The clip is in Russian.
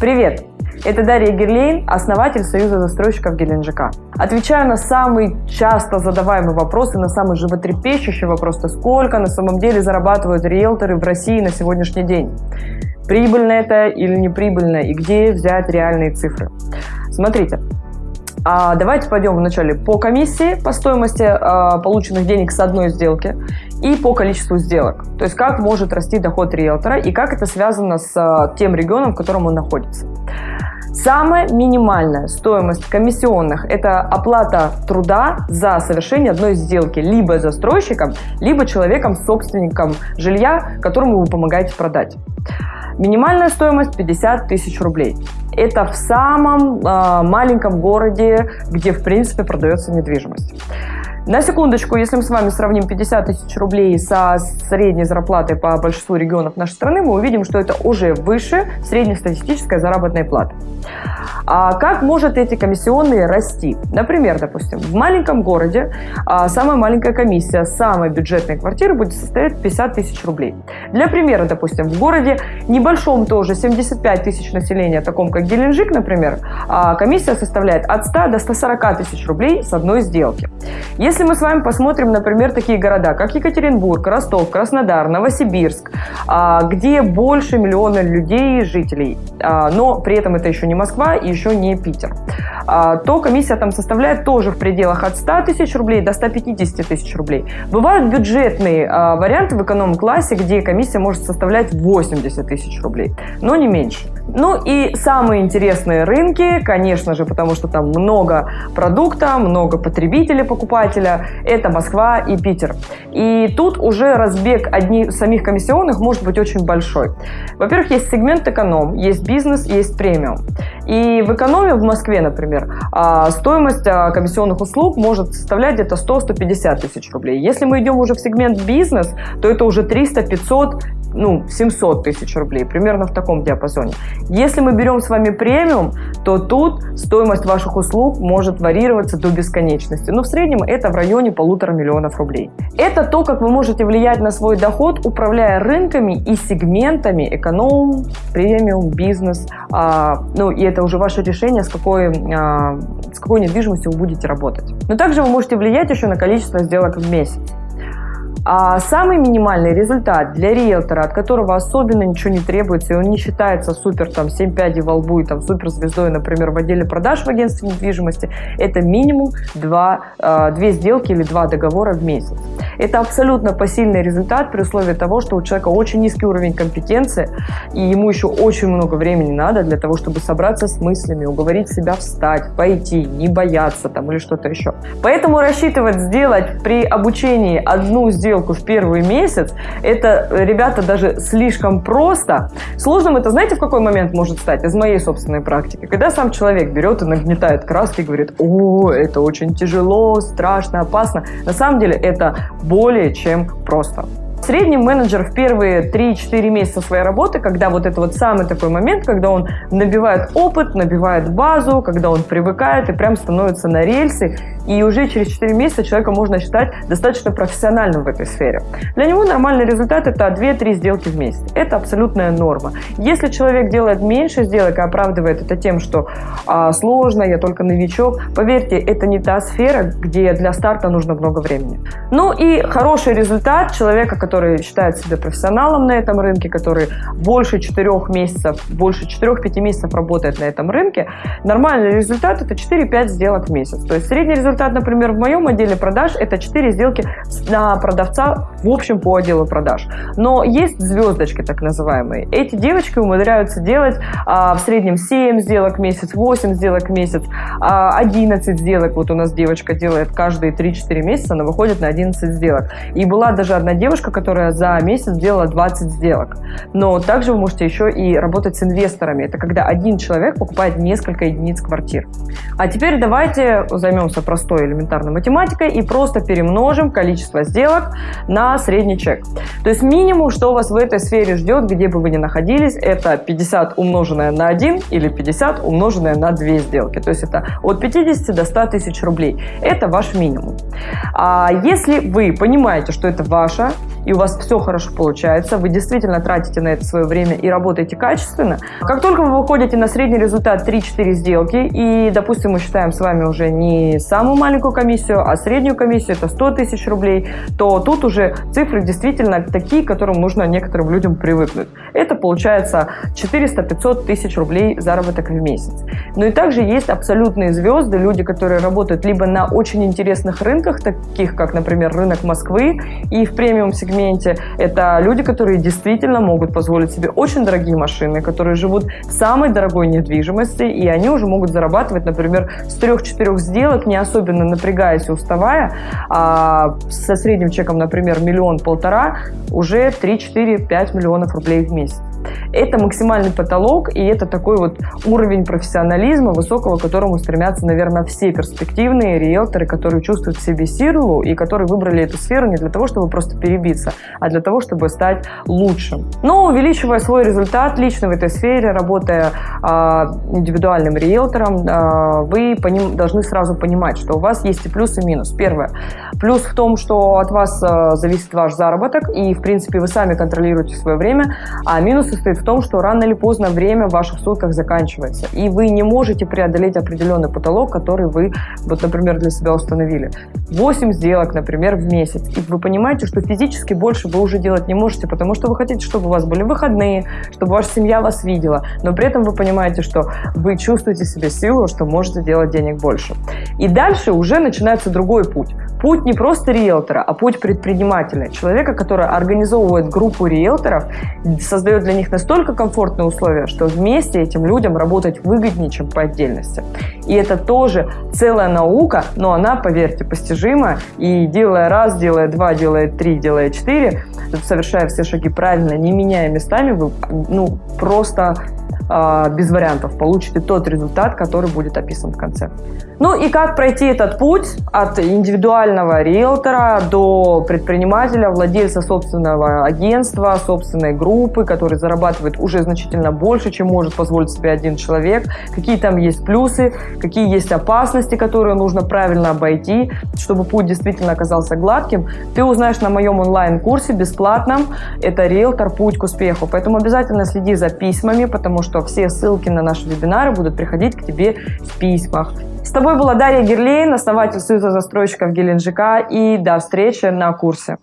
Привет! Это Дарья Герлейн, основатель Союза застройщиков Геленджика. Отвечаю на самый часто задаваемый вопрос и на самый животрепещущий вопрос, то сколько на самом деле зарабатывают риэлторы в России на сегодняшний день. Прибыльно это или неприбыльно, и где взять реальные цифры. Смотрите, а давайте пойдем вначале по комиссии, по стоимости а, полученных денег с одной сделки и по количеству сделок. То есть как может расти доход риэлтора и как это связано с а, тем регионом, в котором он находится. Самая минимальная стоимость комиссионных – это оплата труда за совершение одной сделки либо застройщиком, либо человеком-собственником жилья, которому вы помогаете продать. Минимальная стоимость 50 тысяч рублей. Это в самом э, маленьком городе, где в принципе продается недвижимость. На секундочку, если мы с вами сравним 50 тысяч рублей со средней зарплатой по большинству регионов нашей страны, мы увидим, что это уже выше среднестатистической заработной платы. А как может эти комиссионные расти? Например, допустим, в маленьком городе а, самая маленькая комиссия самой бюджетной квартиры будет составлять 50 тысяч рублей. Для примера, допустим, в городе небольшом тоже 75 тысяч населения, таком как Геленджик, например, а, комиссия составляет от 100 до 140 тысяч рублей с одной сделки. Если мы с вами посмотрим, например, такие города, как Екатеринбург, Ростов, Краснодар, Новосибирск, а, где больше миллиона людей жителей, а, но при этом это еще не Москва и еще не Питер, а, то комиссия там составляет тоже в пределах от 100 тысяч рублей до 150 тысяч рублей. Бывают бюджетные варианты в эконом-классе, где комиссия может составлять 80 тысяч рублей, но не меньше. Ну и самые интересные рынки, конечно же, потому что там много продукта, много потребителей, покупателя, это Москва и Питер. И тут уже разбег одних самих комиссионных может быть очень большой. Во-первых, есть сегмент эконом, есть бизнес, есть премиум. И в экономе в Москве, например, а, стоимость а, комиссионных услуг может составлять где-то 100-150 тысяч рублей. Если мы идем уже в сегмент бизнес, то это уже 300-500 ну, 700 тысяч рублей, примерно в таком диапазоне. Если мы берем с вами премиум, то тут стоимость ваших услуг может варьироваться до бесконечности. Но в среднем это в районе полутора миллионов рублей. Это то, как вы можете влиять на свой доход, управляя рынками и сегментами эконом, премиум, бизнес. А, ну и это уже ваше решение, с какой, а, с какой недвижимостью вы будете работать. Но также вы можете влиять еще на количество сделок в месяц. А самый минимальный результат для риэлтора, от которого особенно ничего не требуется, и он не считается супер там 7 пядей во лбу и там супер звездой, например, в отделе продаж в агентстве недвижимости, это минимум 2, 2 э, сделки или 2 договора в месяц. Это абсолютно посильный результат при условии того, что у человека очень низкий уровень компетенции, и ему еще очень много времени надо для того, чтобы собраться с мыслями, уговорить себя встать, пойти, не бояться там или что-то еще. Поэтому рассчитывать сделать при обучении одну сделку сделку в первый месяц, это, ребята, даже слишком просто. Сложным это, знаете, в какой момент может стать? Из моей собственной практики. Когда сам человек берет и нагнетает краски и говорит, о, это очень тяжело, страшно, опасно. На самом деле это более чем просто. Средний менеджер в первые 3-4 месяца своей работы, когда вот это вот самый такой момент, когда он набивает опыт, набивает базу, когда он привыкает и прям становится на рельсы, и уже через 4 месяца человека можно считать достаточно профессиональным в этой сфере. Для него нормальный результат – это 2-3 сделки в месяц. Это абсолютная норма. Если человек делает меньше сделок и оправдывает это тем, что а, сложно, я только новичок, поверьте, это не та сфера, где для старта нужно много времени. Ну и хороший результат человека, который считает себя профессионалом на этом рынке, который больше 4 месяцев, больше 4-5 месяцев работает на этом рынке, нормальный результат – это 4-5 сделок в месяц. То есть средний результат, например, в моем отделе продаж это 4 сделки на продавца в общем по отделу продаж. Но есть звездочки так называемые. Эти девочки умудряются делать а, в среднем 7 сделок в месяц, 8 сделок в месяц, а, 11 сделок. Вот у нас девочка делает каждые 3-4 месяца, она выходит на 11 сделок. И была даже одна девушка, которая за месяц сделала 20 сделок. Но также вы можете еще и работать с инвесторами. Это когда один человек покупает несколько единиц квартир. А теперь давайте займемся простой элементарной математикой и просто перемножим количество сделок на средний чек. То есть минимум, что вас в этой сфере ждет, где бы вы ни находились, это 50 умноженное на 1 или 50 умноженное на 2 сделки. То есть это от 50 до 100 тысяч рублей. Это ваш минимум. А если вы понимаете, что это ваша у вас все хорошо получается, вы действительно тратите на это свое время и работаете качественно, как только вы выходите на средний результат 3-4 сделки, и, допустим, мы считаем с вами уже не самую маленькую комиссию, а среднюю комиссию, это 100 тысяч рублей, то тут уже цифры действительно такие, к которым нужно некоторым людям привыкнуть. Это получается 400-500 тысяч рублей заработок в месяц. Но и также есть абсолютные звезды, люди, которые работают либо на очень интересных рынках, таких как, например, рынок Москвы, и в премиум-сегменте это люди, которые действительно могут позволить себе очень дорогие машины, которые живут в самой дорогой недвижимости, и они уже могут зарабатывать, например, с трех-четырех сделок, не особенно напрягаясь и уставая, а со средним чеком, например, миллион-полтора, уже 3-4-5 миллионов рублей в месяц. Это максимальный потолок, и это такой вот уровень профессионализма высокого, к которому стремятся, наверное, все перспективные риэлторы, которые чувствуют в себе силу и которые выбрали эту сферу не для того, чтобы просто перебиться, а для того, чтобы стать лучшим. Но увеличивая свой результат лично в этой сфере, работая э, индивидуальным риэлтором, э, вы поним, должны сразу понимать, что у вас есть и плюс, и минус. Первое. Плюс в том, что от вас э, зависит ваш заработок, и, в принципе, вы сами контролируете свое время, а минус состоит в том, что рано или поздно время в ваших сутках заканчивается, и вы не можете преодолеть определенный потолок, который вы, вот, например, для себя установили. 8 сделок, например, в месяц, и вы понимаете, что физически больше вы уже делать не можете, потому что вы хотите, чтобы у вас были выходные, чтобы ваша семья вас видела, но при этом вы понимаете, что вы чувствуете себе силу, что можете делать денег больше. И дальше уже начинается другой путь. Путь не просто риэлтора, а путь предпринимателя, человека, который организовывает группу риэлторов, создает для них настолько комфортные условия, что вместе этим людям работать выгоднее, чем по отдельности. И это тоже целая наука, но она, поверьте, постижима. И делая раз, делая два, делая три, делая четыре, совершая все шаги правильно, не меняя местами, вы ну, просто без вариантов получите тот результат, который будет описан в конце. Ну и как пройти этот путь от индивидуального риэлтора до предпринимателя, владельца собственного агентства, собственной группы, который зарабатывает уже значительно больше, чем может позволить себе один человек, какие там есть плюсы, какие есть опасности, которые нужно правильно обойти, чтобы путь действительно оказался гладким, ты узнаешь на моем онлайн-курсе бесплатном. Это риэлтор «Путь к успеху». Поэтому обязательно следи за письмами, потому что все ссылки на наши вебинары будут приходить к тебе в письмах. С тобой была Дарья Герлейн, основатель Союза застройщиков Геленджика. И до встречи на курсе.